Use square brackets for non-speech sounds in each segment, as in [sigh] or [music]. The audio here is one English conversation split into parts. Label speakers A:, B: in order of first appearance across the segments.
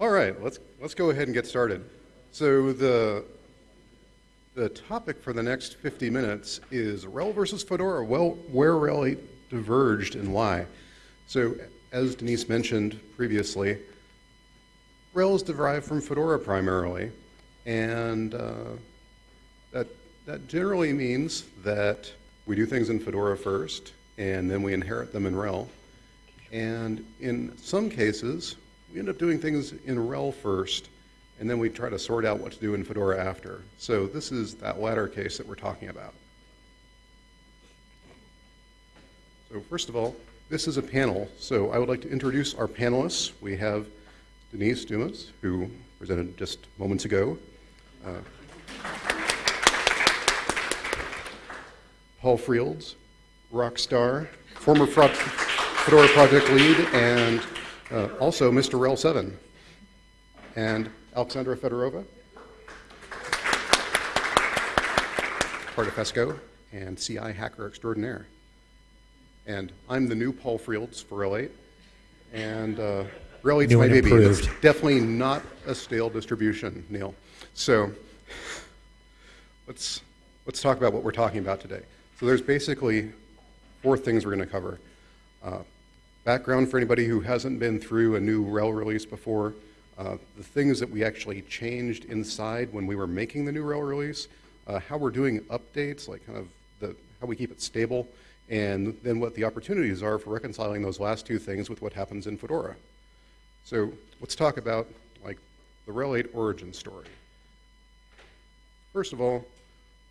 A: All right, let's, let's go ahead and get started. So the, the topic for the next 50 minutes is RHEL versus Fedora, well, where RHEL diverged and why. So as Denise mentioned previously, RHEL is derived from Fedora primarily, and uh, that, that generally means that we do things in Fedora first, and then we inherit them in RHEL. And in some cases, we end up doing things in RHEL first, and then we try to sort out what to do in Fedora after. So this is that latter case that we're talking about. So first of all, this is a panel. So I would like to introduce our panelists. We have Denise Dumas, who presented just moments ago. Uh, Paul Frields, rock star, former Fedora project lead, and uh, also Mr. RHEL 7, and Alexandra Fedorova, part of FESCO, and CI hacker extraordinaire. And I'm the new Paul Frields for RHEL 8, and uh, RHEL 8's my baby. It's definitely not a stale distribution, Neil. So let's, let's talk about what we're talking about today. So there's basically four things we're going to cover. Uh, background for anybody who hasn't been through a new RHEL release before, uh, the things that we actually changed inside when we were making the new RHEL release, uh, how we're doing updates, like kind of the, how we keep it stable, and then what the opportunities are for reconciling those last two things with what happens in Fedora. So let's talk about like the RHEL 8 origin story. First of all,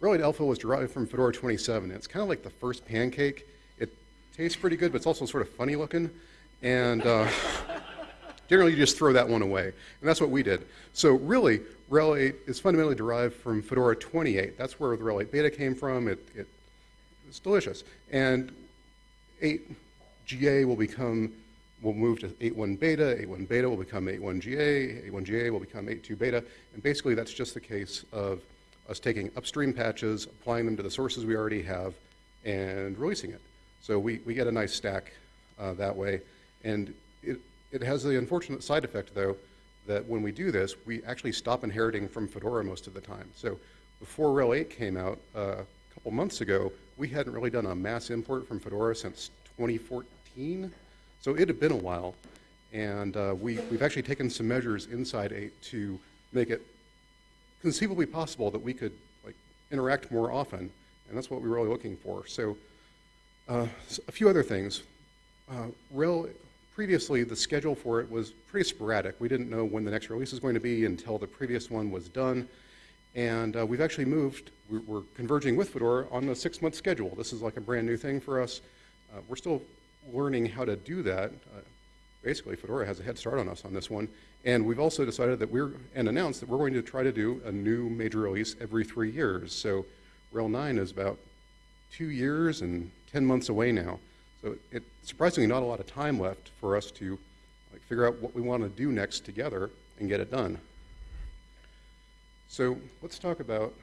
A: RHEL 8 Alpha was derived from Fedora 27. It's kind of like the first pancake tastes pretty good, but it's also sort of funny looking. And uh, [laughs] generally, you just throw that one away. And that's what we did. So really, RHEL 8 is fundamentally derived from Fedora 28. That's where the RHEL 8 beta came from. It, it, it's delicious. And 8 GA will become, will move to 8.1 beta. 8.1 beta will become 8.1 GA. 8.1 GA will become 8.2 beta. And basically, that's just the case of us taking upstream patches, applying them to the sources we already have, and releasing it. So we, we get a nice stack uh, that way. And it, it has the unfortunate side effect, though, that when we do this, we actually stop inheriting from Fedora most of the time. So before RHEL 8 came out uh, a couple months ago, we hadn't really done a mass import from Fedora since 2014. So it had been a while. And uh, we, we've actually taken some measures inside 8 to make it conceivably possible that we could like interact more often. And that's what we were really looking for. So uh, a few other things. Uh, previously, the schedule for it was pretty sporadic. We didn't know when the next release was going to be until the previous one was done. And uh, we've actually moved, we're, we're, converging with Fedora on a six-month schedule. This is like a brand new thing for us. Uh, we're still learning how to do that. Uh, basically, Fedora has a head start on us on this one. And we've also decided that we're, and announced that we're going to try to do a new major release every three years. So RHEL 9 is about two years and 10 months away now. So it's surprisingly not a lot of time left for us to like, figure out what we want to do next together and get it done. So let's talk about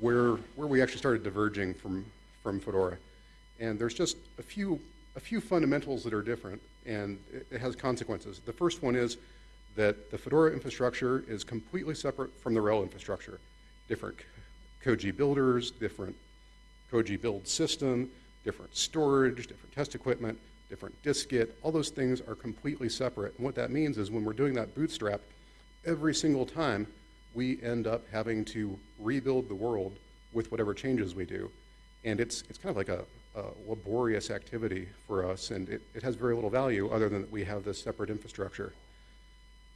A: where, where we actually started diverging from, from Fedora. And there's just a few, a few fundamentals that are different, and it, it has consequences. The first one is that the Fedora infrastructure is completely separate from the RHEL infrastructure. Different Koji builders, different Koji build system, different storage, different test equipment, different dist-git, all those things are completely separate. And what that means is when we're doing that bootstrap, every single time we end up having to rebuild the world with whatever changes we do. And it's, it's kind of like a, a laborious activity for us, and it, it has very little value other than that we have this separate infrastructure.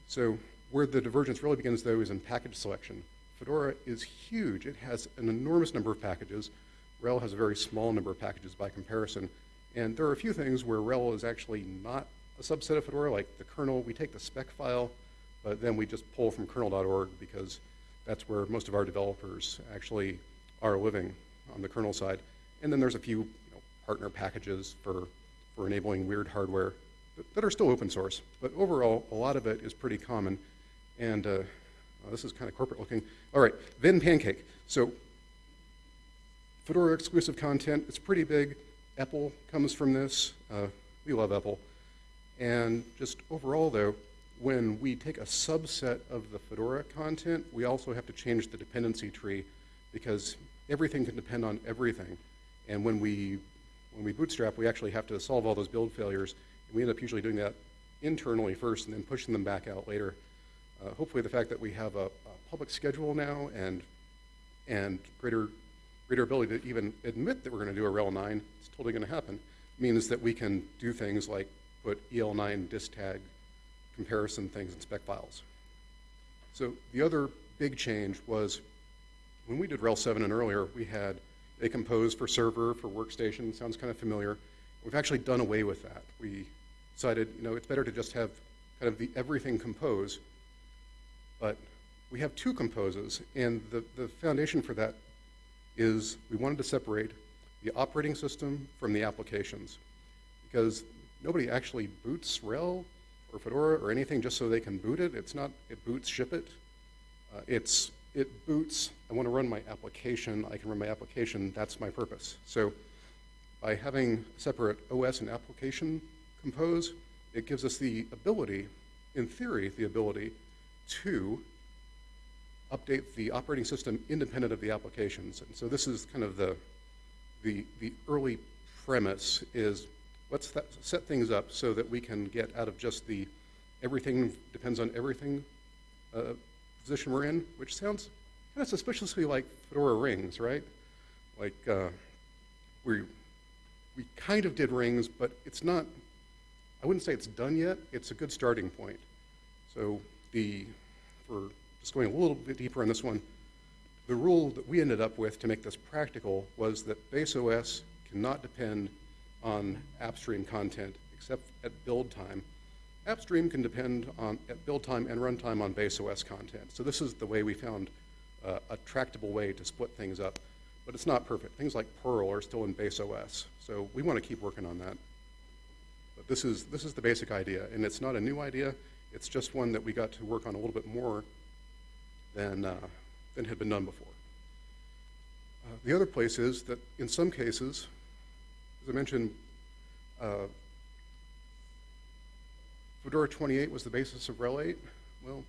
A: So where the divergence really begins, though, is in package selection. Fedora is huge. It has an enormous number of packages, RHEL has a very small number of packages by comparison. And there are a few things where RHEL is actually not a subset of Fedora, like the kernel. We take the spec file, but then we just pull from kernel.org because that's where most of our developers actually are living on the kernel side. And then there's a few you know, partner packages for, for enabling weird hardware that, that, are still open source. But overall, a lot of it is pretty common. And uh, this is kind of corporate looking. All right, Venn Pancake. So Fedora exclusive content, it's pretty big. EPEL comes from this. Uh, we love EPEL. And just overall, though, when we take a subset of the Fedora content, we also have to change the dependency tree because everything can depend on everything. And when we, when we bootstrap, we actually have to solve all those build failures. And we end up usually doing that internally first and then pushing them back out later. Uh, hopefully the fact that we have a, a public schedule now and, and greater, greater ability to even admit that we're going to do a RHEL 9, it's totally going to happen, means that we can do things like put EL9 dist tag comparison things in spec files. So the other big change was when we did RHEL 7 and earlier, we had a compose for server, for workstation, sounds kind of familiar. We've actually done away with that. We decided, you know, it's better to just have kind of the everything compose, but we have two composes, and the, the foundation for that is we wanted to separate the operating system from the applications because nobody actually boots RHEL or Fedora or anything just so they can boot it. It's not, it boots, ship it. Uh, it's, it boots, I want to run my application, I can run my application, that's my purpose. So by having separate OS and application compose, it gives us the ability, in theory, the ability to update the operating system independent of the applications. And so this is kind of the, the, the early premise is let's set things up so that we can get out of just the everything depends on everything uh, position we're in, which sounds kind of suspiciously like Fedora rings, right? Like uh, we we kind of did rings, but it's not. I wouldn't say it's done yet. It's a good starting point. So the for just going a little bit deeper on this one, the rule that we ended up with to make this practical was that base OS cannot depend on AppStream content except at build time. AppStream can depend on at build time and runtime on base OS content. So this is the way we found uh, a tractable way to split things up. But it's not perfect. Things like Perl are still in base OS. So we want to keep working on that. But this is, this is the basic idea. And it's not a new idea. It's just one that we got to work on a little bit more than, uh, than had been done before. Uh, the other place is that in some cases, as I mentioned, uh, Fedora 28 was the basis of RHEL 8. Well,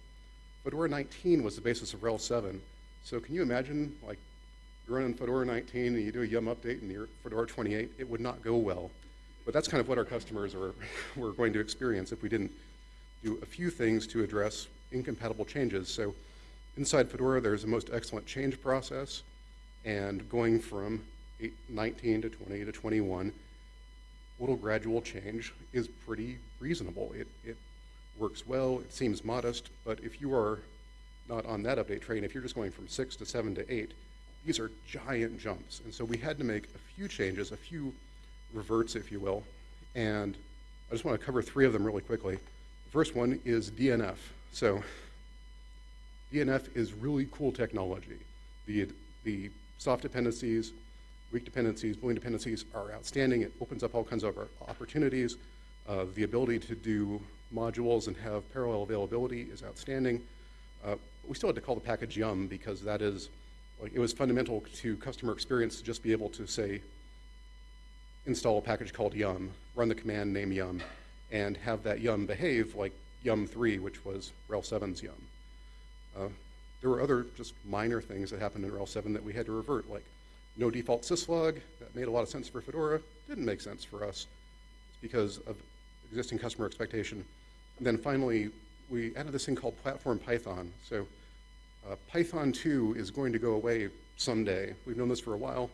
A: Fedora 19 was the basis of RHEL 7. So can you imagine, like, you're running Fedora 19 and you do a yum update and you're Fedora 28? It would not go well. But that's kind of what our customers are, [laughs] were going to experience if we didn't do a few things to address incompatible changes. So inside Fedora, there's a most excellent change process. And going from 19 to 20 to 21, little gradual change is pretty reasonable. It, it works well, it seems modest, but if you are not on that update train, if you're just going from 6 to 7 to 8, these are giant jumps. And so we had to make a few changes, a few reverts, if you will. And I just want to cover three of them really quickly. The first one is DNF. So DNF is really cool technology. The, the soft dependencies, weak dependencies, Boolean dependencies are outstanding. It opens up all kinds of opportunities. Uh, the ability to do modules and have parallel availability is outstanding. Uh, we still had to call the package yum because that is, like, it was fundamental to customer experience to just be able to say, install a package called yum, run the command name yum, and have that yum behave like yum3, which was RHEL 7's yum. Uh, there were other just minor things that happened in RHEL 7 that we had to revert, like no default syslog. That made a lot of sense for Fedora. Didn't make sense for us. Because of existing customer expectation. And then finally, we added this thing called Platform Python. So uh, Python 2 is going to go away someday. We've known this for a while.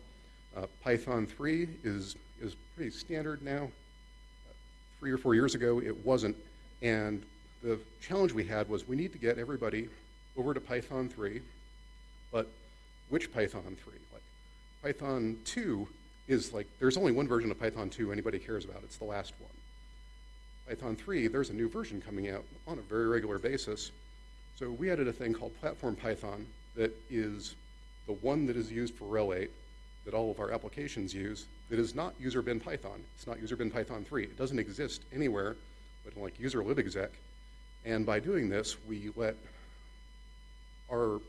A: Uh, Python 3 is, is pretty standard now. Uh, three or four years ago, it wasn't. And the challenge we had was we need to get everybody over to Python 3, but which Python 3? Like Python 2 is like, there's only one version of Python 2 anybody cares about. It's the last one. Python 3, there's a new version coming out on a very regular basis. So we added a thing called Platform Python that is the one that is used for RHEL 8 that all of our applications use that is not user bin Python. It's not user bin Python 3. It doesn't exist anywhere but like user libexec. And by doing this, we let our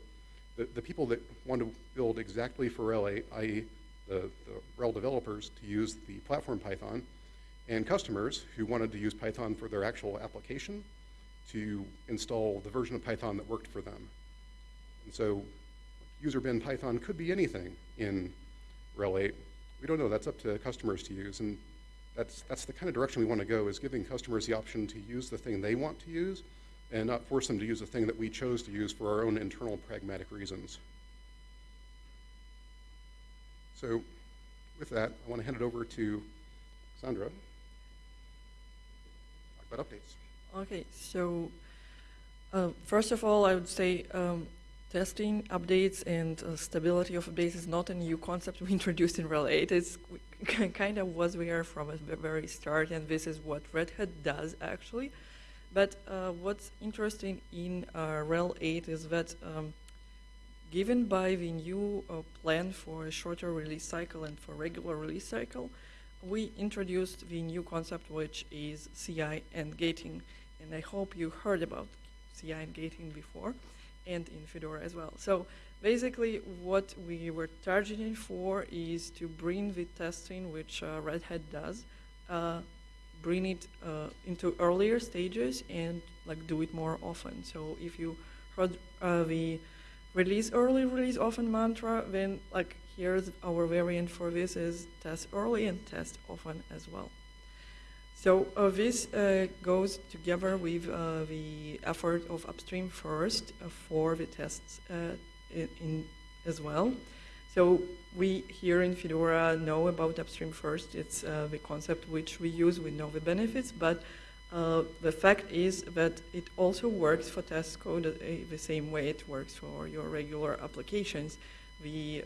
A: the, the people that want to build exactly for RHEL 8, i.e. The, the developers to use the platform Python, and customers who wanted to use Python for their actual application, to install the version of Python that worked for them. And so user bin Python could be anything in RHEL 8. We don't know, that's up to customers to use. And that's, that's the kind of direction we want to go, is giving customers the option to use the thing they want to use and not force them to use a thing that we chose to use for our own internal pragmatic reasons. So with that, I want to hand it over to Sandra. Talk about updates.
B: Okay, so uh, first of all, I would say um, testing updates and uh, stability of updates is not a new concept [laughs] we introduced in RHEL 8. It's [laughs] kind of was we are from the very start, and this is what Red Hat does actually. But uh, what's interesting in uh, RHEL 8 is that um, given by the new uh, plan for a shorter release cycle and for regular release cycle, we introduced the new concept which is CI and gating. And I hope you heard about CI and gating before and in Fedora as well. So basically what we were targeting for is to bring the testing which uh, Red Hat does, uh, bring it uh, into earlier stages and like do it more often. So if you heard uh, the release early, release often mantra, then like here's our variant for this is test early and test often as well. So uh, this uh, goes together with uh, the effort of upstream first uh, for the tests in, in, as well. So we here in Fedora know about upstream first. It's uh, the concept which we use. We know the benefits, but the fact is that it also works for test code the same way it works for your regular applications. The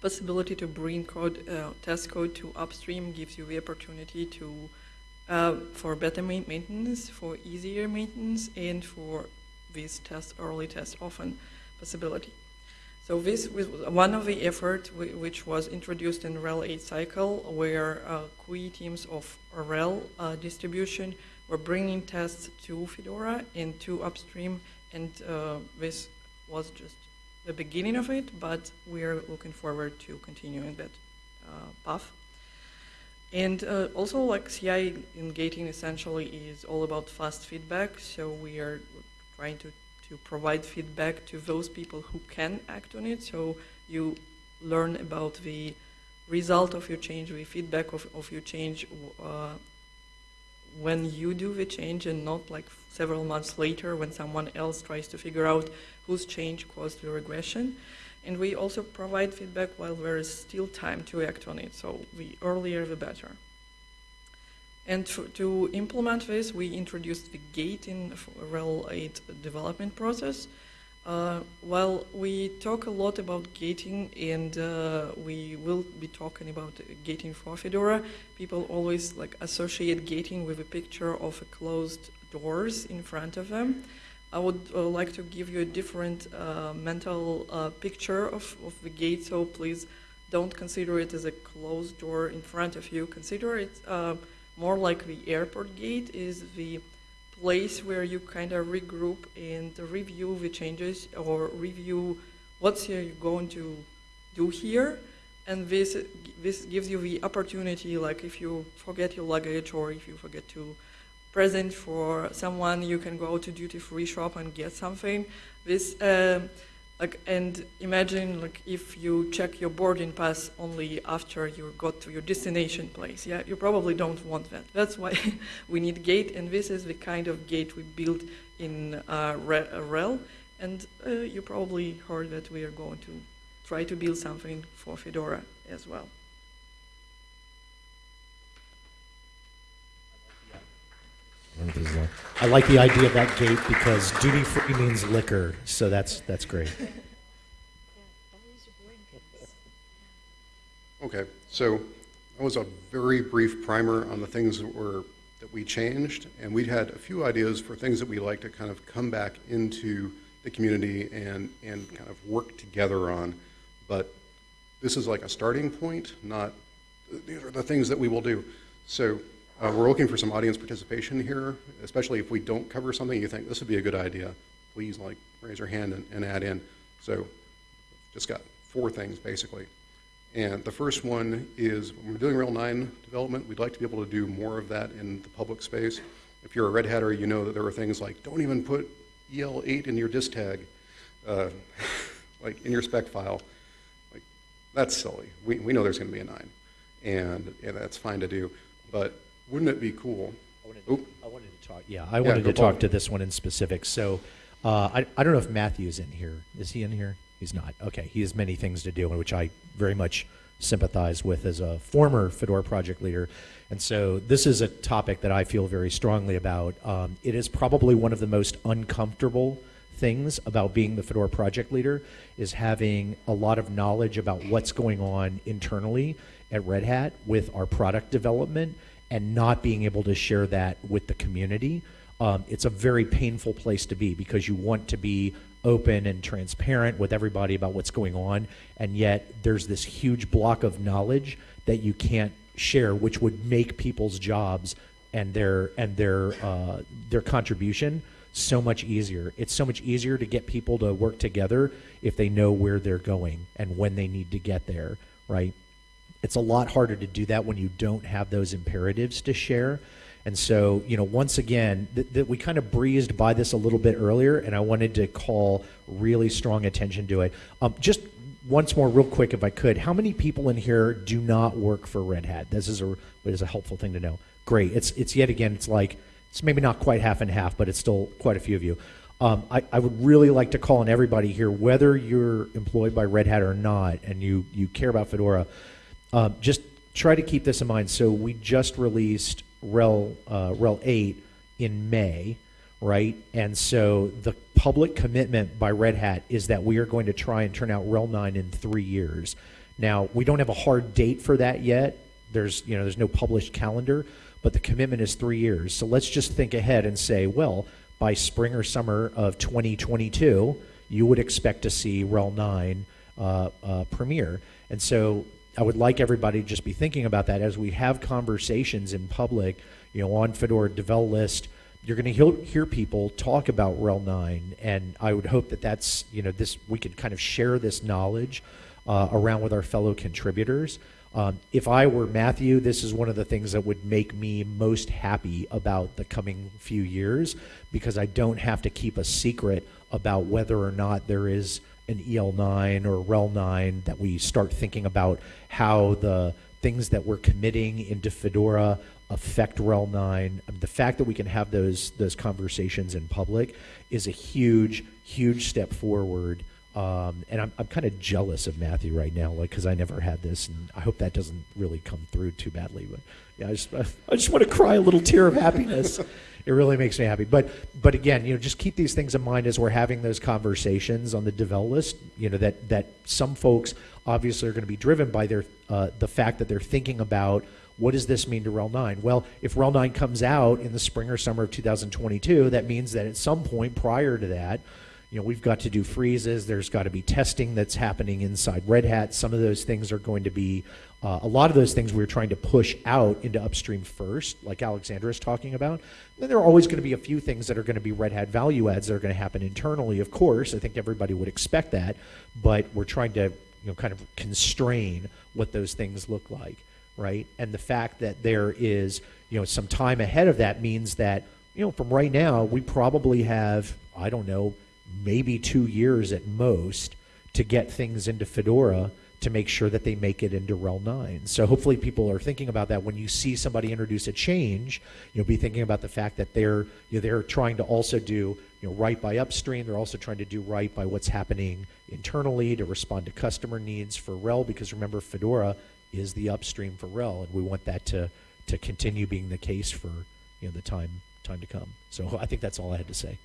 B: possibility to bring code, uh, test code to upstream gives you the opportunity to, uh, for better ma maintenance, for easier maintenance, and for this test early, test often possibility. So this was one of the efforts which was introduced in RHEL 8 cycle, where uh, QE teams of RHEL uh, distribution were bringing tests to Fedora and to upstream, and uh, this was just the beginning of it, but we're looking forward to continuing that uh, path. And uh, also, like CI in gating essentially is all about fast feedback. So we are trying to, to provide feedback to those people who can act on it. So you learn about the result of your change, the feedback of, of your change uh, when you do the change and not like several months later when someone else tries to figure out whose change caused the regression. And we also provide feedback while there is still time to act on it, so the earlier the better. And to, implement this, we introduced the gate in RHEL 8 development process. Uh, while we talk a lot about gating and uh, we will be talking about gating for Fedora, people always like associate gating with a picture of a closed doors in front of them. I would uh, like to give you a different uh, mental uh, picture of, of the gate, so please don't consider it as a closed door in front of you. Consider it uh, more like the airport gate is the place where you kind of regroup and review the changes or review what's you're going to do here. And this, this gives you the opportunity, like if you forget your luggage or if you forget to present for someone, you can go to duty-free shop and get something. This, uh, like, and imagine like if you check your boarding pass only after you got to your destination place. Yeah, you probably don't want that. That's why [laughs] we need gate, and this is the kind of gate we built in uh, RHEL. And uh, you probably heard that we are going to try to build something for Fedora as well.
C: Uh, I like the idea of that gate because duty free means liquor, so that's that's great. [laughs]
A: Okay, so that was a very brief primer on the things that were that we changed, and we had a few ideas for things that we like to kind of come back into the community and and kind of work together on. But this is like a starting point, not these are the things that we will do. So uh, we're looking for some audience participation here, especially if we don't cover something you think this would be a good idea. Please like raise your hand and, and add in. So just got four things basically. And the first one is when we're doing RHEL 9 development, we'd like to be able to do more of that in the public space. If you're a Red Hatter, you know that there are things like don't even put EL8 in your dist tag, uh, [laughs] like in your spec file. Like, that's silly. We, we know there's going to be a 9, and yeah, that's fine to do. But wouldn't it be cool? Oop.
C: I wanted to talk, yeah, I wanted
A: go
C: to talk to this one in specific. So, uh, I, I don't know if Matthew's in here. Is he in here? He's not. Okay, he has many things to do, which I very much sympathize with as a former Fedora project leader. And so, this is a topic that I feel very strongly about. Um, it is probably one of the most uncomfortable things about being the Fedora project leader is having a lot of knowledge about what's going on internally at Red Hat with our product development and not being able to share that with the community. Um, it's a very painful place to be because you want to be open and transparent with everybody about what's going on, and yet there's this huge block of knowledge that you can't share, which would make people's jobs and their and their uh, their contribution so much easier. It's so much easier to get people to work together if they know where they're going and when they need to get there, right? It's a lot harder to do that when you don't have those imperatives to share. And so, you know, once again, th- th- we kind of breezed by this a little bit earlier, and I wanted to call really strong attention to it. Um, just once more, real quick, if I could, how many people in here do not work for Red Hat? This is a is a helpful thing to know. Great. It's it's yet again, it's like it's maybe not quite half and half, but it's still quite a few of you. Um, I, I would really like to call on everybody here, whether you're employed by Red Hat or not, and you you care about Fedora, um, just try to keep this in mind. So we just released RHEL uh, RHEL 8 in May, right? And so the public commitment by Red Hat is that we are going to try and turn out RHEL 9 in three years. Now we don't have a hard date for that yet. There's you know there's no published calendar, but the commitment is three years. So let's just think ahead and say, well, by spring or summer of 2022, you would expect to see RHEL 9 uh, uh, premiere. And so I would like everybody to just be thinking about that as we have conversations in public, you know, on Fedora Devel List. You're going to hear, people talk about RHEL 9, and I would hope that that's, you know, this we could kind of share this knowledge uh, around with our fellow contributors. Um, if I were Matthew, this is one of the things that would make me most happy about the coming few years because I don't have to keep a secret about whether or not there is an EL9 or RHEL 9 that we start thinking about how the things that we're committing into Fedora affect RHEL 9. Um, The fact that we can have those those conversations in public is a huge, huge step forward. Um, and I'm, I'm kind of jealous of Matthew right now, like because I never had this, and I hope that doesn't really come through too badly. But yeah, I just [laughs] I just want to cry a little tear of happiness. [laughs] it really makes me happy. But but again, you know, just keep these things in mind as we're having those conversations on the devel list. You know that that some folks obviously are going to be driven by their uh, the fact that they're thinking about what does this mean to RHEL 9? Well, if RHEL 9 comes out in the spring or summer of 2022, that means that at some point prior to that, you know, we've got to do freezes. There's got to be testing that's happening inside Red Hat. Some of those things are going to be, uh, a lot of those things we're trying to push out into upstream first, like Alexandra is talking about. Then there are always going to be a few things that are going to be Red Hat value adds that are going to happen internally, of course. I think everybody would expect that, but we're trying to, you know, kind of constrain what those things look like, right? And the fact that there is, you know, some time ahead of that means that, you know, from right now, we probably have, I don't know, maybe two years at most to get things into Fedora to make sure that they make it into RHEL 9. So hopefully people are thinking about that when you see somebody introduce a change, you'll be thinking about the fact that they're you know, they're trying to also do you know right by upstream. They're also trying to do right by what's happening internally to respond to customer needs for RHEL because remember Fedora is the upstream for RHEL and we want that to to continue being the case for you know the time time to come. So I think that's all I had to say.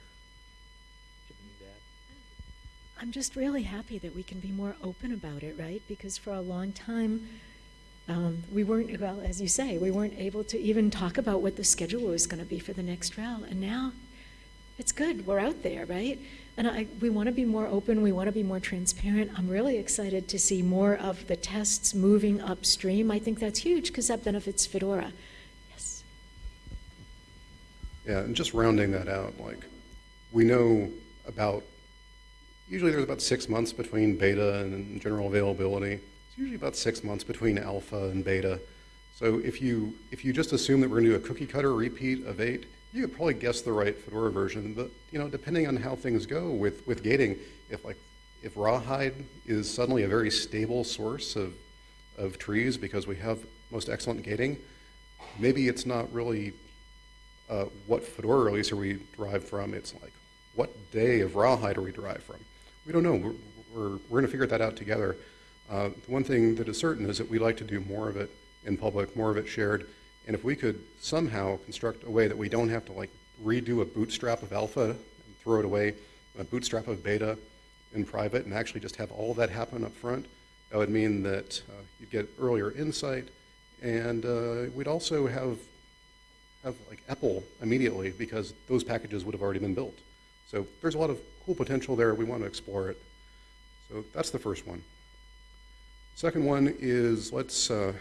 D: I'm just really happy that we can be more open about it, right? Because for a long time, um, we weren't, well, as you say, we weren't able to even talk about what the schedule was going to be for the next RHEL. And now it's good. We're out there, right? And I, we want to be more open. We want to be more transparent. I'm really excited to see more of the tests moving upstream. I think that's huge because that benefits Fedora. Yes.
A: Yeah, and just rounding that out, like, we know about, usually there's about six months between beta and general availability. It's usually about six months between alpha and beta. So if you, if you just assume that we're gonna do a cookie cutter repeat of eight, you could probably guess the right Fedora version, but you know, depending on how things go with, with gating, if like if rawhide is suddenly a very stable source of, of trees because we have most excellent gating, maybe it's not really uh, what Fedora release are we derived from. It's like what day of rawhide are we derived from? We don't know. We're, we're, we're going to figure that out together. Uh, the one thing that is certain is that we like to do more of it in public, more of it shared. And if we could somehow construct a way that we don't have to like redo a bootstrap of alpha and throw it away, a bootstrap of beta in private, and actually just have all that happen up front, that would mean that uh, you'd get earlier insight, and uh, we'd also have have like EPEL immediately because those packages would have already been built. So there's a lot of cool potential there. We want to explore it. So that's the first one. Second one is let's uh,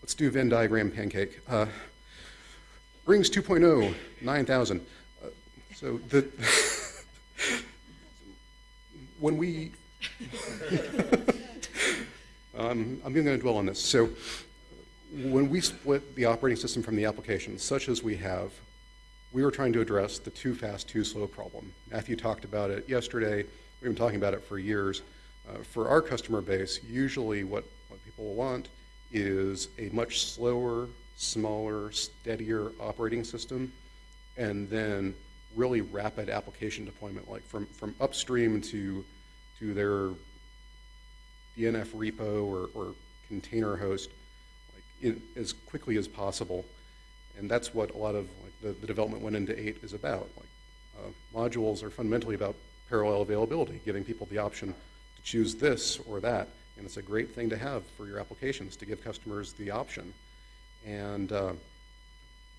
A: let's do Venn diagram pancake. Uh, Rings 2.0, 9,000. Uh, so the [laughs] when we [laughs] um, I'm going to dwell on this. So when we split the operating system from the application, such as we have, we were trying to address the too fast, too slow problem. Matthew talked about it yesterday. We've been talking about it for years. Uh, for our customer base, usually what, what people want is a much slower, smaller, steadier operating system, and then really rapid application deployment, like from, from upstream to, to their DNF repo or, or container host like in, as quickly as possible. And that's what a lot of the, the development went into 8 is about. Like uh, modules are fundamentally about parallel availability, giving people the option to choose this or that. And it's a great thing to have for your applications to give customers the option. And uh,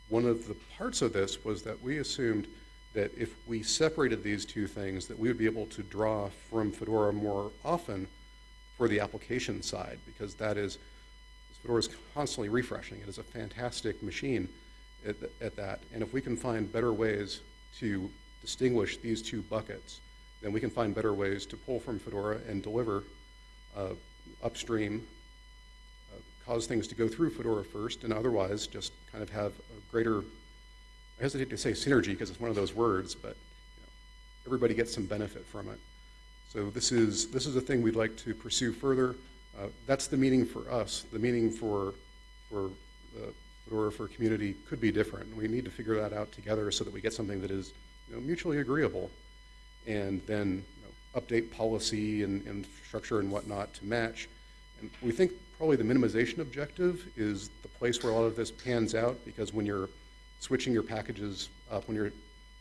A: one of the parts of this was that we assumed that if we separated these two things, that we would be able to draw from Fedora more often for the application side, because that is, Fedora is constantly refreshing. It is a fantastic machine at, at that. And if we can find better ways to distinguish these two buckets, then we can find better ways to pull from Fedora and deliver uh, upstream, uh, cause things to go through Fedora first, and otherwise just kind of have a greater, I hesitate to say synergy because it's one of those words, but you know, everybody gets some benefit from it. So this is, this is a thing we'd like to pursue further. Uh, that's the meaning for us. The meaning for, for Fedora for community could be different. We need to figure that out together so that we get something that is you know, mutually agreeable and then you know, update policy and, and structure and whatnot to match. And we think probably the minimization objective is the place where a lot of this pans out because when you're switching your packages up, when you're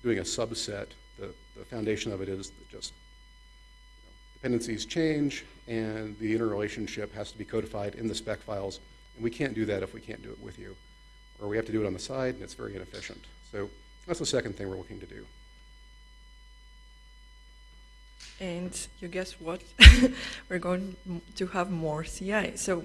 A: doing a subset, the, the foundation of it is that just you know, dependencies change and the interrelationship has to be codified in the spec files. And we can't do that if we can't do it with you. Or we have to do it on the side and it's very inefficient. So that's the second thing we're looking to do.
B: And you guess what? [laughs] We're going to have more CI. So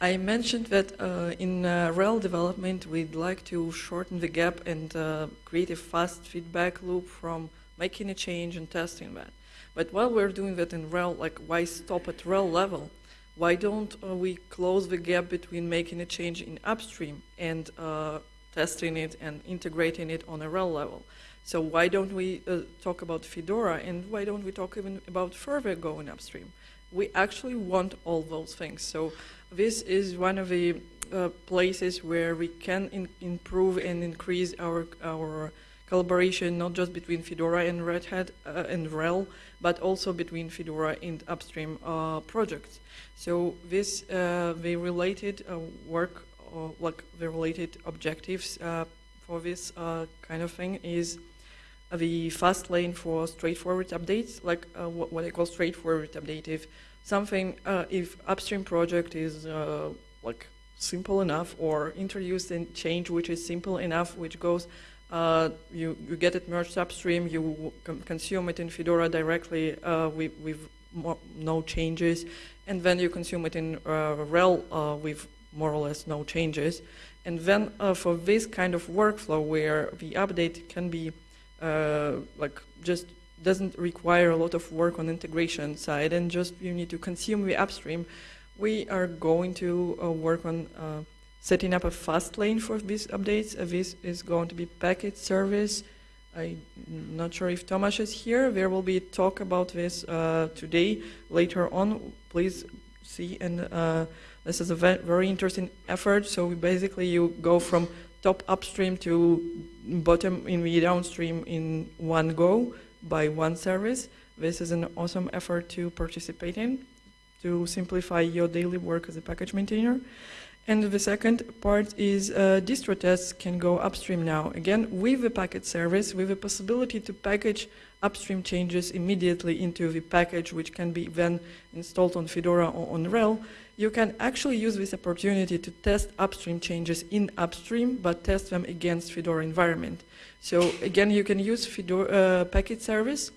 B: I mentioned that uh, in uh, RHEL development, we'd like to shorten the gap and uh, create a fast feedback loop from making a change and testing that. But while we're doing that in RHEL, like why stop at RHEL level? Why don't uh, we close the gap between making a change in upstream and uh, testing it and integrating it on a RHEL level? So why don't we uh, talk about Fedora and why don't we talk even about further going upstream? We actually want all those things. So this is one of the uh, places where we can improve and increase our our collaboration, not just between Fedora and Red Hat uh, and RHEL, but also between Fedora and upstream uh, projects. So this uh, the related uh, work, like the related objectives for this kind of thing is the fast lane for straightforward updates, like uh, what, what, I call straightforward update. If something, uh, if upstream project is uh, like simple enough or introduced a change which is simple enough, which goes, uh, you, you get it merged upstream, you consume it in Fedora directly uh, with, with no changes, and then you consume it in uh, RHEL with more or less no changes. And then for this kind of workflow where the update can be uh, like just doesn't require a lot of work on integration side and just you need to consume the upstream, we are going to uh, work on uh, setting up a fast lane for these updates. Uh, this is going to be Packit service. I'm not sure if Tomasz is here. There will be talk about this uh, today. Later on, please see. And uh, this is a ve- very interesting effort. So basically, you go from top upstream to bottom in the downstream in one go by one service. This is an awesome effort to participate in to simplify your daily work as a package maintainer. And the second part is uh, distro tests can go upstream now. Again, with the Packit service, with the possibility to package upstream changes immediately into the package, which can be then installed on Fedora or on RHEL, you can actually use this opportunity to test upstream changes in upstream, but test them against Fedora environment. So again, you can use Fedora uh, Packit service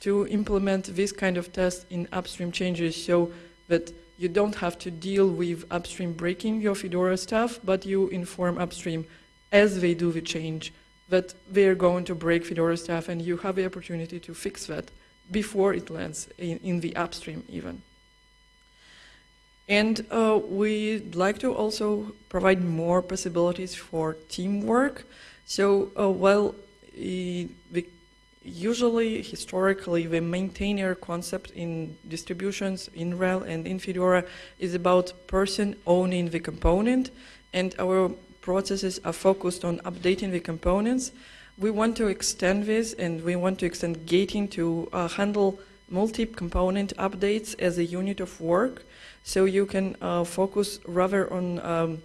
B: to implement this kind of test in upstream changes so that you don't have to deal with upstream breaking your Fedora stuff, but you inform upstream as they do the change that they're going to break Fedora stuff and you have the opportunity to fix that before it lands in, in the upstream even. And uh, we'd like to also provide more possibilities for teamwork. So uh, while uh, the usually historically the maintainer concept in distributions in RHEL and in Fedora is about person owning the component and our processes are focused on updating the components. We want to extend this and we want to extend gating to uh, handle multi-component updates as a unit of work so you can uh, focus rather on um,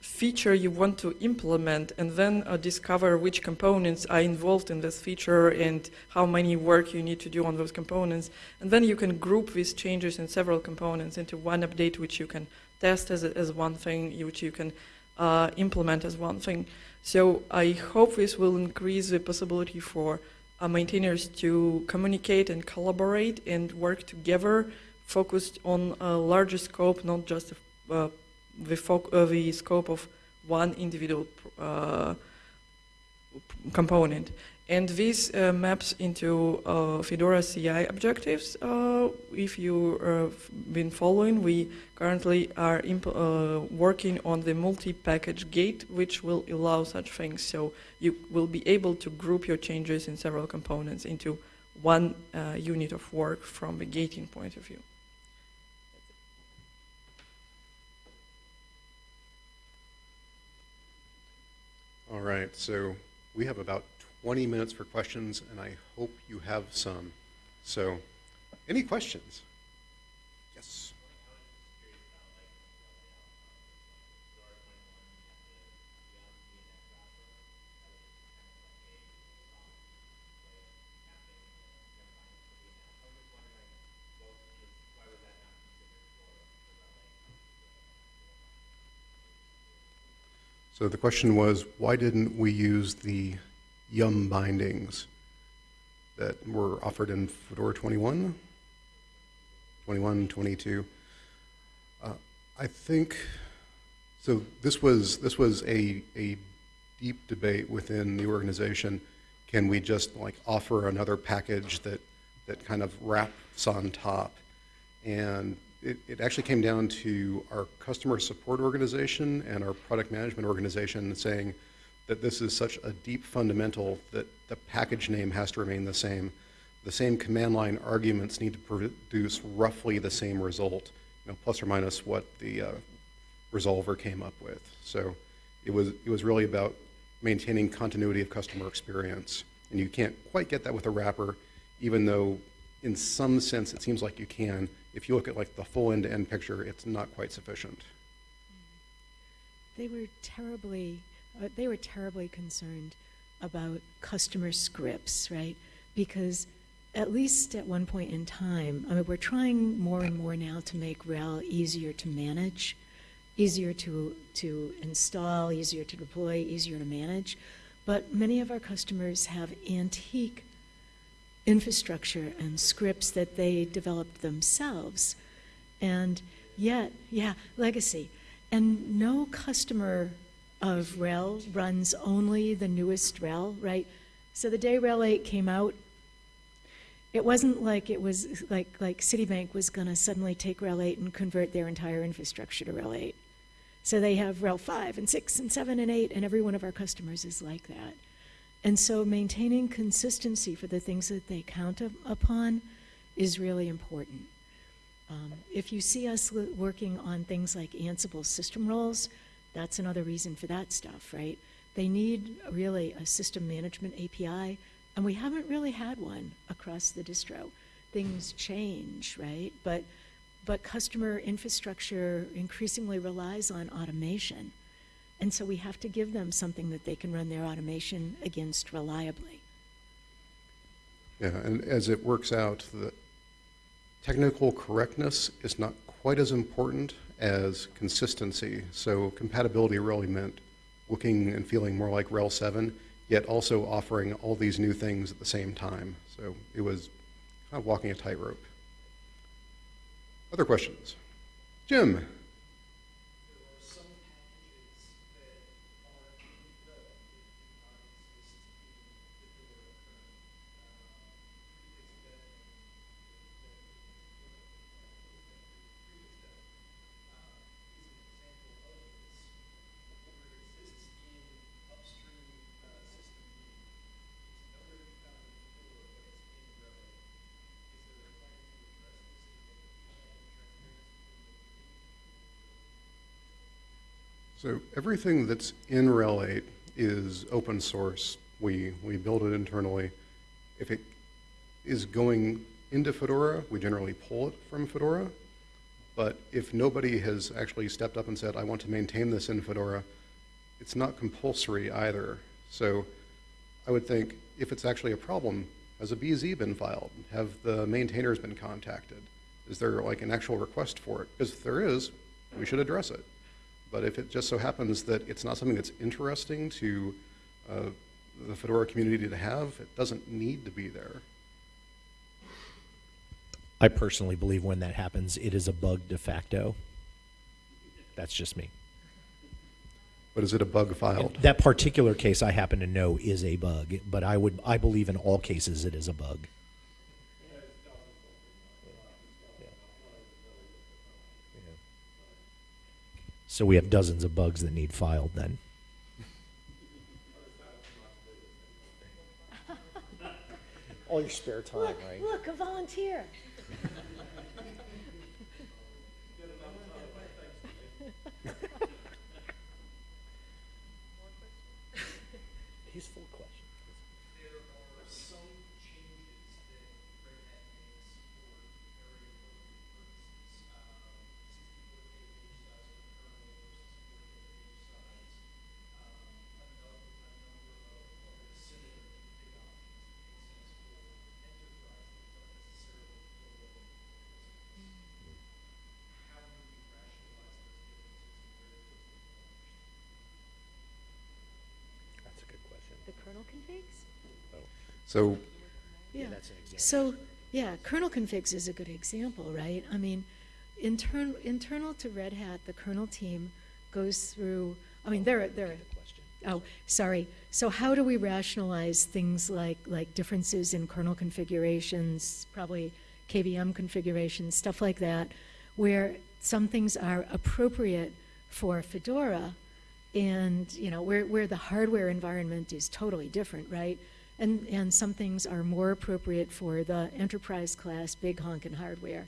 B: feature you want to implement and then uh, discover which components are involved in this feature and how many work you need to do on those components. And then you can group these changes in several components into one update which you can test as, as one thing, which you can uh, implement as one thing. So I hope this will increase the possibility for uh, maintainers to communicate and collaborate and work together, focused on a larger scope, not just uh, the, uh, the scope of one individual uh, component. And this uh, maps into uh, Fedora CI objectives. Uh, if you've uh, been following, we currently are working on the multi-package gate, which will allow such things. So you will be able to group your changes in several components into one unit of work from the gating point of view.
A: All right, so we have about 20 minutes for questions, and I hope you have some. So, any questions? Yes. So the question was, why didn't we use the Yum bindings that were offered in Fedora 21, 21, 22? Uh, I think so. This was this was a a deep debate within the organization. Can we just like offer another package that that kind of wraps on top? And it, it actually came down to our customer support organization and our product management organization saying that this is such a deep fundamental that the package name has to remain the same. The same command line arguments need to produce roughly the same result, you know, plus or minus what the uh, resolver came up with. So it was, it was really about maintaining continuity of customer experience. And you can't quite get that with a wrapper, even though in some sense it seems like you can if you look at like the full end-to-end picture, it's not quite sufficient.
D: They were terribly, uh, they were terribly concerned about customer scripts, right? Because at least at one point in time, I mean, we're trying more and more now to make RHEL easier to manage, easier to, to install, easier to deploy, easier to manage. But many of our customers have antique infrastructure and scripts that they developed themselves. And yet, yeah, legacy. And no customer of RHEL runs only the newest RHEL, right? So the day RHEL 8 came out, it wasn't like it was like like Citibank was going to suddenly take RHEL 8 and convert their entire infrastructure to RHEL 8. So they have RHEL 5 and 6 and 7 and 8, and every one of our customers is like that. And so maintaining consistency for the things that they count up- upon is really important. Um, if you see us working on things like Ansible system roles, that's another reason for that stuff, right? They need really a system management API, and we haven't really had one across the distro. Things change, right? But but customer infrastructure increasingly relies on automation. And so we have to give them something that they can run their automation against reliably.
A: Yeah, and as it works out, the technical correctness is not quite as important as consistency. So compatibility really meant looking and feeling more like RHEL 7, yet also offering all these new things at the same time. So it was kind of walking a tightrope. Other questions? Jim?
E: There are some packages that aren't developed that did not exist in Fedora currently. Uh, Is an example of this. Where it exists in upstream uh, system, is there a plan to address this so that we can have transparency in the behavior?
A: So everything that's in RHEL 8 is open source. We, we build it internally. If it is going into Fedora, we generally pull it from Fedora. But if nobody has actually stepped up and said, I want to maintain this in Fedora, it's not compulsory either. So I would think if it's actually a problem, has a BZ been filed? Have the maintainers been contacted? Is there like an actual request for it? Because if there is, we should address it. But if it just so happens that it's not something that's interesting to uh, the Fedora community to have, it doesn't need to be there.
C: I personally believe when that happens, it is a bug de facto. That's just me.
A: But is it a bug filed?
C: That particular case I happen to know is a bug, but I would I believe in all cases it is a bug. So we have dozens of bugs that need filed then. All your spare time,
D: Look, look, a volunteer. [laughs]
C: He's full of questions.
E: There are some changes that Red Hat makes for very appropriate purposes. Um, a number, a number of the big options
C: That's a good question.
E: make sense for enterprise. They've done necessarily build
D: The kernel configs?
E: on those.
C: Yeah,
D: Yeah.
C: that's an example.
D: So, yeah, kernel configs is a good example, right? I mean, intern, internal to Red Hat, the kernel team goes through, I mean, there are, there are,
C: question.
D: oh, sorry. So how do we rationalize things like, like differences in kernel configurations, probably KVM configurations, stuff like that, where some things are appropriate for Fedora and, you know, where, where the hardware environment is totally different, right? And, and some things are more appropriate for the enterprise class big honkin' hardware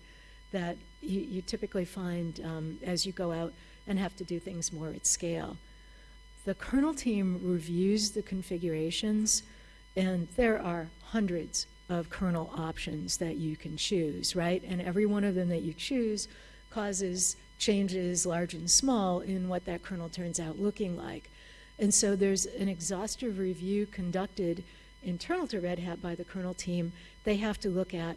D: that you, you typically find um, as you go out and have to do things more at scale. The kernel team reviews the configurations, and there are hundreds of kernel options that you can choose, right? And every one of them that you choose causes changes, large and small, in what that kernel turns out looking like. And so there's an exhaustive review conducted internal to Red Hat by the kernel team. They have to look at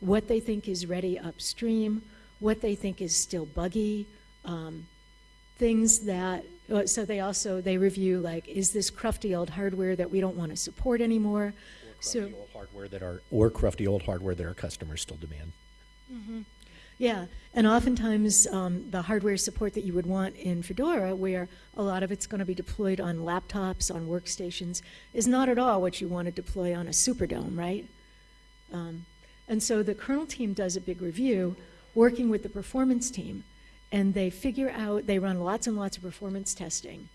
D: what they think is ready upstream, what they think is still buggy, um, things that uh, so they also they review like is this crufty old hardware that we don't want to support anymore
C: Or
D: so
C: old hardware that are or crufty old hardware that our customers still demand.
D: Yeah and oftentimes um, the hardware support that you would want in fedora where a lot of it's going to be deployed on laptops on workstations is not at all what you want to deploy on a superdome right um, and so the kernel team does a big review working with the performance team and they figure out, they run lots and lots of performance testing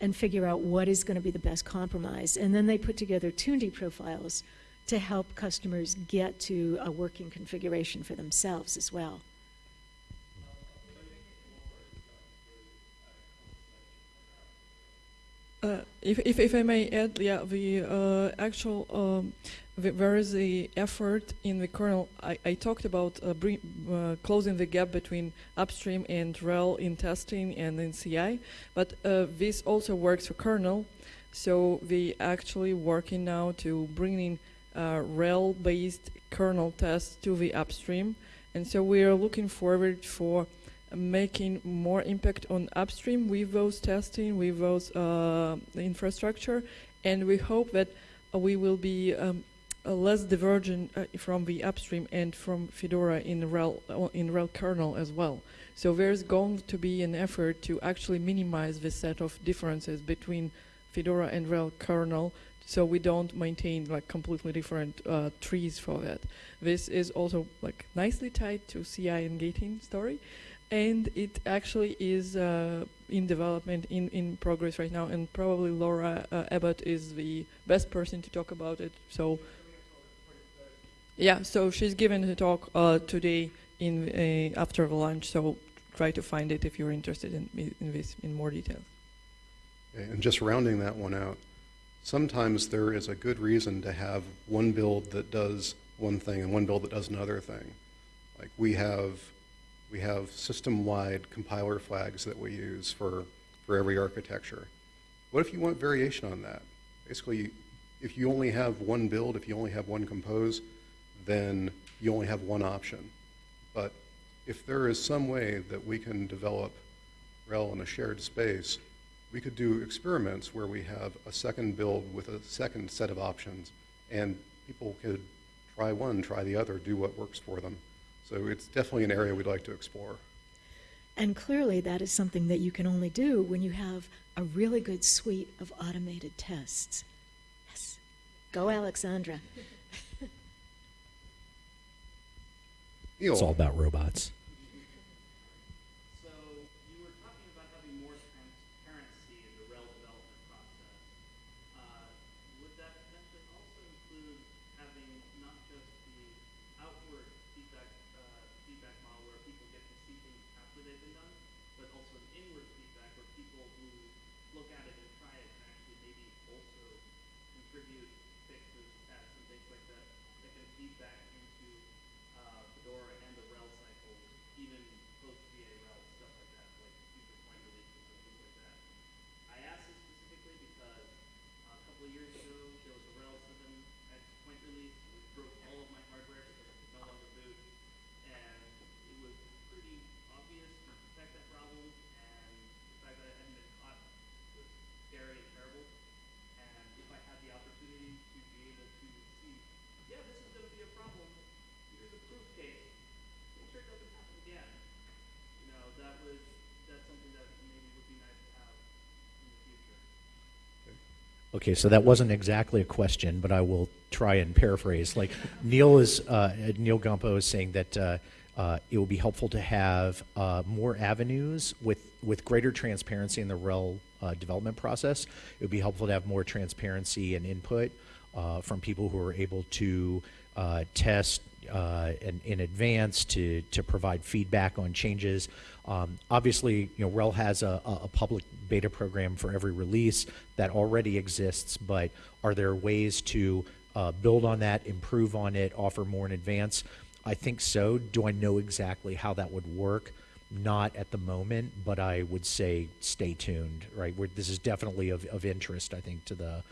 D: and figure out what is going to be the best compromise. And then they put together TuneD profiles to help customers get to a working configuration for themselves as well.
B: Uh, if, if, if I may add, yeah, the uh, actual, um, the, there is a effort in the kernel. I, I talked about uh, uh, closing the gap between upstream and RHEL in testing and in CI, but uh, this also works for kernel. So we actually working now to bring in uh, RHEL-based kernel tests to the upstream, and so we are looking forward for making more impact on upstream with those testing, with those uh, infrastructure, and we hope that uh, we will be um, uh, less divergent uh, from the upstream and from Fedora in RHEL, uh, in RHEL kernel as well. So there's going to be an effort to actually minimize the set of differences between Fedora and RHEL kernel so we don't maintain like completely different uh, trees for that. This is also like nicely tied to CI and gating story and it actually is uh, in development, in, in progress right now, and probably Laura uh, Abbott is the best person to talk about it. So, yeah, so she's given a talk uh, today in uh, after the lunch. So try to find it if you're interested in, in this in more detail.
A: And just rounding that one out, sometimes there is a good reason to have one build that does one thing and one build that does another thing. Like we have we have system-wide compiler flags that we use for, for every architecture. What if you want variation on that? Basically, if you only have one build, if you only have one compose, then you only have one option. But if there is some way that we can develop RHEL in a shared space, we could do experiments where we have a second build with a second set of options, and people could try one, try the other, do what works for them. So it's definitely an area we'd like to explore.
D: And clearly, that is something that you can only do when you have a really good suite of automated tests. Yes. Go, Alexandra. [laughs]
C: It's all about robots.
F: So you were talking about having more transparency in the RHEL development process. Uh, would that potentially also include having not just the outward feedback uh, feedback model where people get to see things after they've been done, but also an inward feedback where people who look at it and try it can actually maybe also contribute fixes, tests, and things like that that can feed back into uh, Fedora and the RHEL cycles, even post GA RHEL stuff like that, like future point releases and things like that. I asked this specifically because uh, a couple of years ago there was a RHEL 7x point release, which broke all of my hardware because it could no longer boot, and it was pretty obvious to detect that problem, and the fact that I hadn't been caught was scary and terrible. And if I had the opportunity to be able to see, yeah, this is going to be a problem. Here's a proof case. Make sure it doesn't happen again. You know, that was that's something that maybe would be nice to have in the future.
C: Okay, so that wasn't exactly a question, but I will try and paraphrase. Like Neal is uh, Neal Gompa is saying that uh, uh, it would be helpful to have uh, more avenues with with greater transparency in the RHEL uh, development process. It would be helpful to have more transparency and input uh, from people who are able to test uh, in, in advance to to provide feedback on changes. Um, obviously, you know, RHEL has a a public beta program for every release that already exists, but are there ways to uh, build on that, improve on it, offer more in advance? I think so. Do I know exactly how that would work? Not at the moment, but I would say stay tuned. Right, We're, this is definitely of, of interest, I think, to the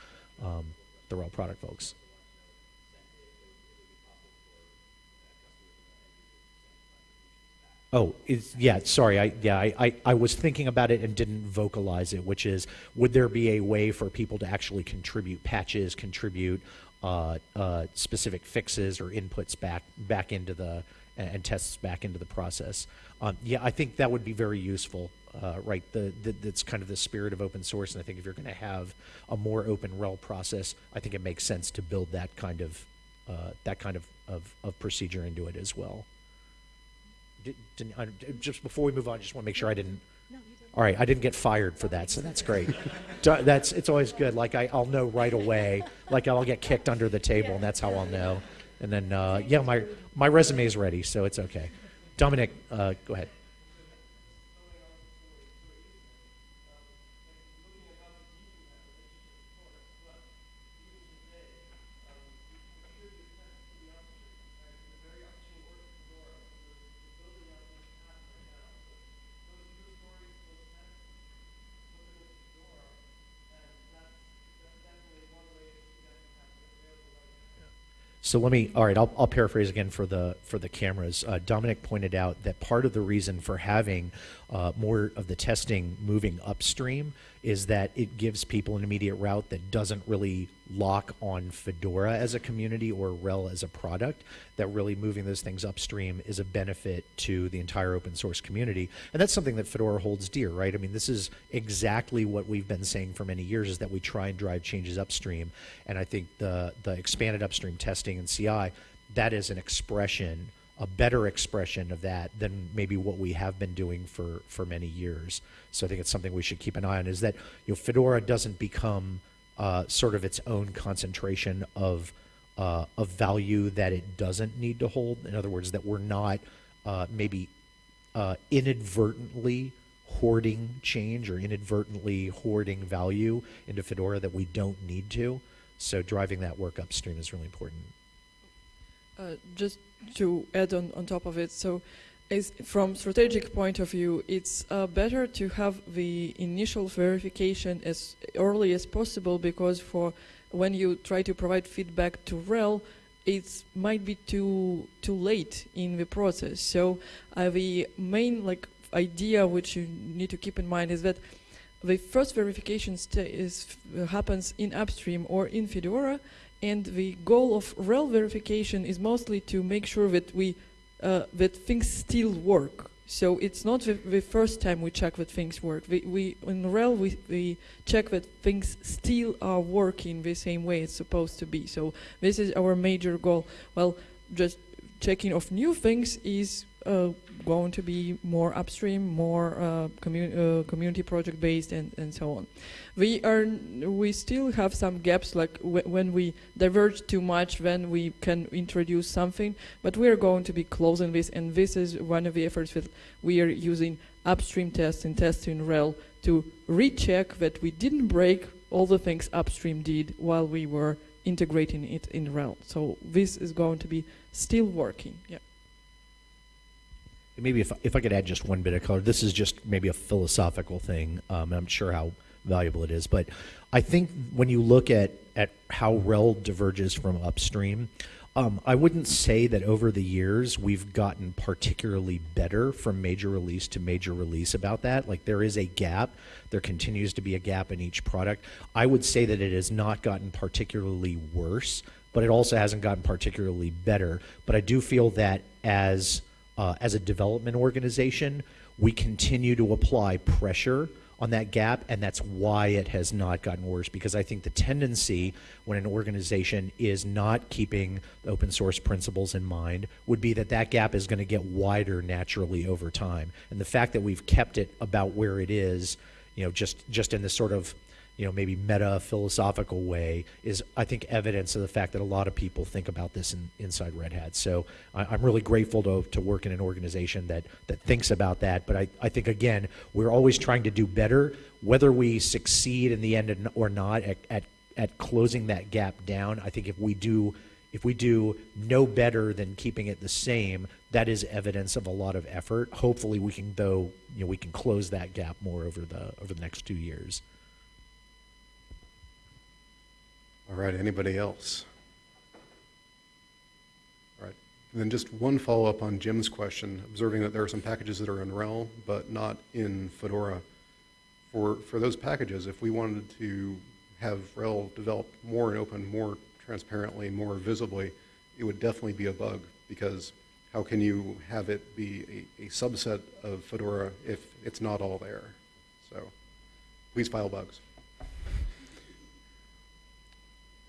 C: um, the RHEL product folks. Oh, yeah, sorry. I, yeah, I, I, I was thinking about it and didn't vocalize it, which is, would there be a way for people to actually contribute patches, contribute uh, uh, specific fixes or inputs back, back into the, and tests back into the process? Um, yeah, I think that would be very useful, uh, right? The, the, that's kind of the spirit of open source. And I think if you're going to have a more open RHEL process, I think it makes sense to build that kind of, uh, that kind of, of, of procedure into it as well. Did, didn't, I, just before we move on, I just want to make sure I didn't.
D: No, you didn't.
C: All right, I didn't get fired for that, so that's great. [laughs] That's it's always good. Like I, I'll know right away. Like I'll get kicked under the table, and that's how I'll know. And then uh, yeah, my my resume is ready, so it's okay. Dominic, uh, go ahead. So let me, all right, I'll, I'll paraphrase again for the for the cameras. Uh, Dominic pointed out that part of the reason for having uh, more of the testing moving upstream is that it gives people an immediate route that doesn't really lock on Fedora as a community or RHEL as a product. That really moving those things upstream is a benefit to the entire open source community, and that's something that Fedora holds dear, right? I mean, this is exactly what we've been saying for many years: is that we try and drive changes upstream, and I think the the expanded upstream testing and CI that is an expression, a better expression of that than maybe what we have been doing for for many years. So I think it's something we should keep an eye on. Is that you know Fedora doesn't become uh, sort of its own concentration of uh, of value that it doesn't need to hold. In other words, that we're not uh, maybe uh, inadvertently hoarding change or inadvertently hoarding value into Fedora that we don't need to. So driving that work upstream is really important.
B: Uh, just to add on, on top of it, so from strategic point of view, it's uh, better to have the initial verification as early as possible because for when you try to provide feedback to RHEL, it might be too too late in the process. So uh, the main like idea which you need to keep in mind is that the first verification is, happens in upstream or in Fedora, and the goal of RHEL verification is mostly to make sure that we uh, that things still work. So it's not the, the first time we check that things work. We, we in RHEL we, we check that things still are working the same way it's supposed to be. So this is our major goal. Well, just checking of new things is going to be more upstream, more uh, commu- uh, community project based, and, and so on. We are we still have some gaps, like when we diverge too much, then we can introduce something. But we are going to be closing this, and this is one of the efforts that we are using upstream tests and tests in RHEL to recheck that we didn't break all the things upstream did while we were integrating it in RHEL. So this is going to be still working. Yeah.
C: Maybe if, if I could add just one bit of color, this is just maybe a philosophical thing. Um, I'm sure how valuable it is, but I think when you look at at how RHEL diverges from upstream, um, I wouldn't say that over the years we've gotten particularly better from major release to major release about that. Like there is a gap. There continues to be a gap in each product. I would say that it has not gotten particularly worse, but it also hasn't gotten particularly better. But I do feel that as uh, as a development organization, we continue to apply pressure on that gap, and that's why it has not gotten worse. Because I think the tendency when an organization is not keeping open source principles in mind would be that that gap is going to get wider naturally over time. And the fact that we've kept it about where it is, you know, just just in this sort of you know, maybe meta philosophical way is, I think, evidence of the fact that a lot of people think about this in, inside Red Hat. So I, I'm really grateful to, to work in an organization that, that thinks about that. But I, I think, again, we're always trying to do better. Whether we succeed in the end or not at, at, at closing that gap down, I think if we do if we do no better than keeping it the same, that is evidence of a lot of effort. Hopefully, we can though you know we can close that gap more over the over the next two years.
A: All right, anybody else? All right, and then just one follow-up on Jim's question, observing that there are some packages that are in RHEL, but not in Fedora. For, for those packages, if we wanted to have RHEL develop more and open more transparently, more visibly, it would definitely be a bug, because how can you have it be a, a subset of Fedora if it's not all there? So, please file bugs.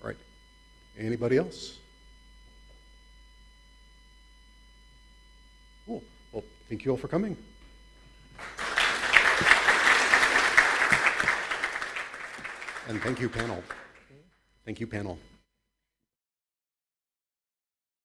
A: All right. Anybody else? Cool. Well, Thank you all for coming. And thank you, panel. Thank you, panel.